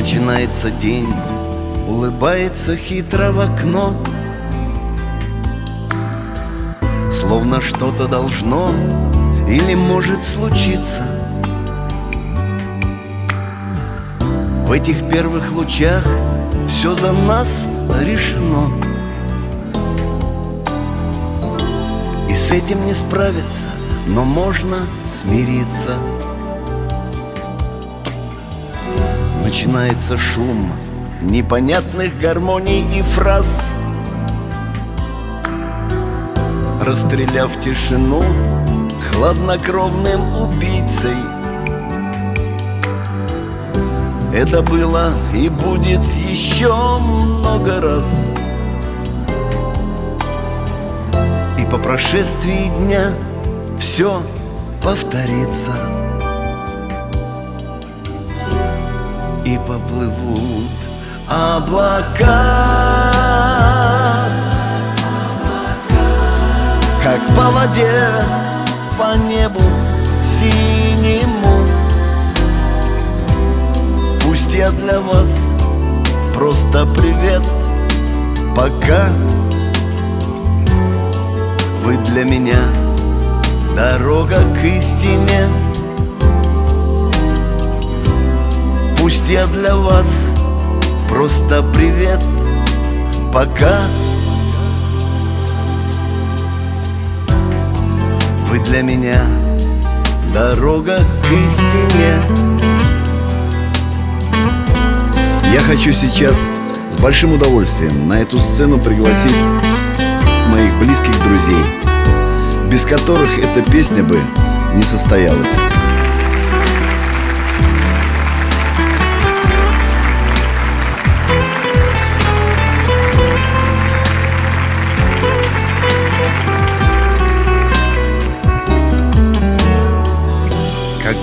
Начинается день, улыбается хитро в окно. Словно что-то должно или может случиться. В этих первых лучах все за нас решено. И с этим не справиться, но можно смириться Начинается шум непонятных гармоний и фраз. Расстреляв тишину хладнокровным убийцей. Это было и будет еще много раз. И по прошествии дня все повторится И поплывут облака. Как по воде, по небу синему. Пусть я для вас просто привет. Пока вы для меня дорога к истине я для вас просто привет. Пока. Вы для меня дорога к истине. Я хочу сейчас с большим удовольствием на эту сцену пригласить моих близких друзей, без которых эта песня бы не состоялась.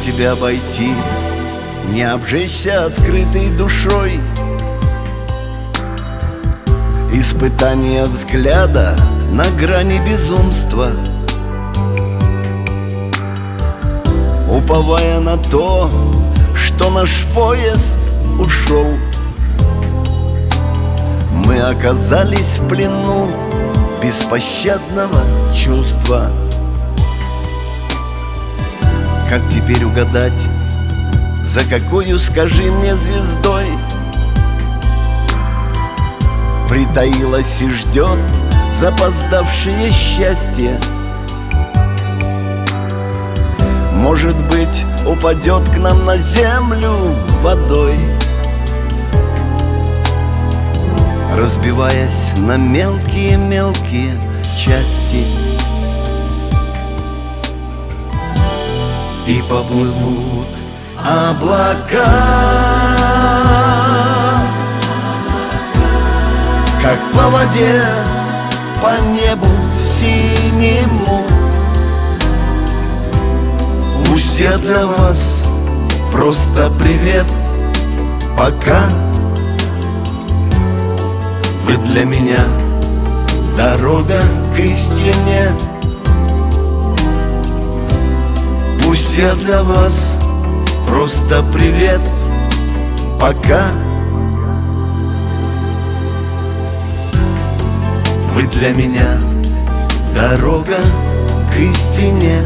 Тебя обойти, не обжечься открытой душой. Испытание взгляда на грани безумства. Уповая на то, что наш поезд ушел. Мы оказались в плену беспощадного чувства как теперь угадать, за какую, скажи мне, звездой? Притаилась и ждет запоздавшее счастье. Может быть, упадет к нам на землю водой. Разбиваясь на мелкие-мелкие части И поплывут облака. Как по воде, по небу синему. Пусть я для вас просто привет. Пока. Вы для меня дорога к истине Пусть я для вас просто привет. Пока. Вы для меня дорога к истине